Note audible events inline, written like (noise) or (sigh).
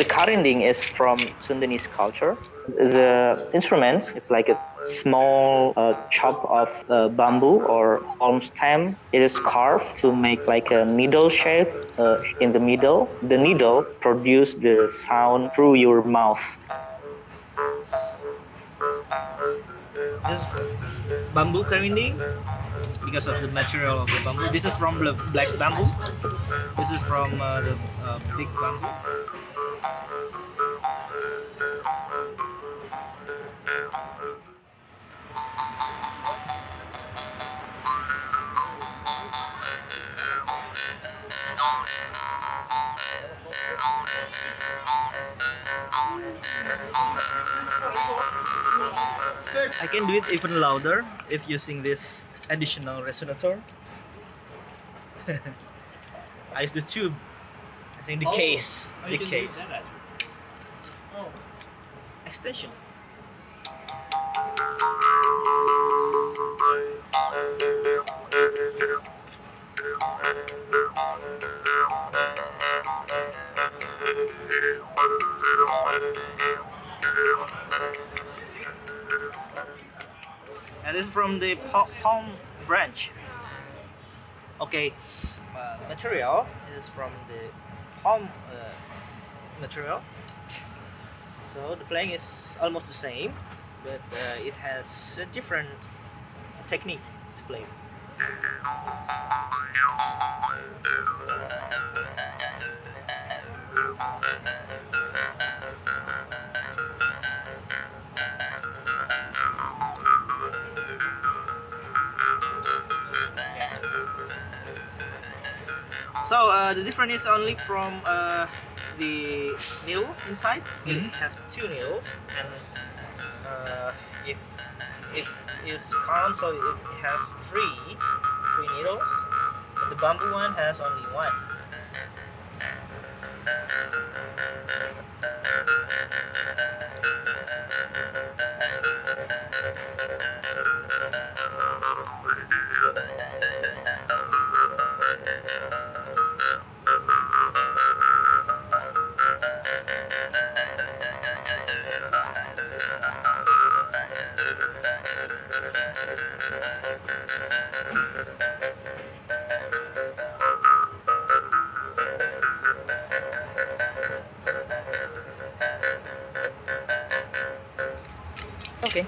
The karinding is from Sundanese culture. The instrument is like a small uh, chop of uh, bamboo or palm stem. It is carved to make like a needle shape uh, in the middle. The needle produces the sound through your mouth. This is bamboo karinding because of the material of the bamboo. This is from the black bamboo. This is from uh, the uh, big bamboo. I can do it even louder if using this additional resonator. (laughs) I use the tube. I think the Oh. case. Oh, the you can do case. that. Oh. Extension. And this is from the palm branch. Okay, uh, material is from the palm uh, material. So the playing is almost the same, but uh, it has a different technique to play. So uh, the difference is only from uh, the needle inside. It has two needles, and uh, if it is count, so it has three three needles. The bamboo one has only one. Okay.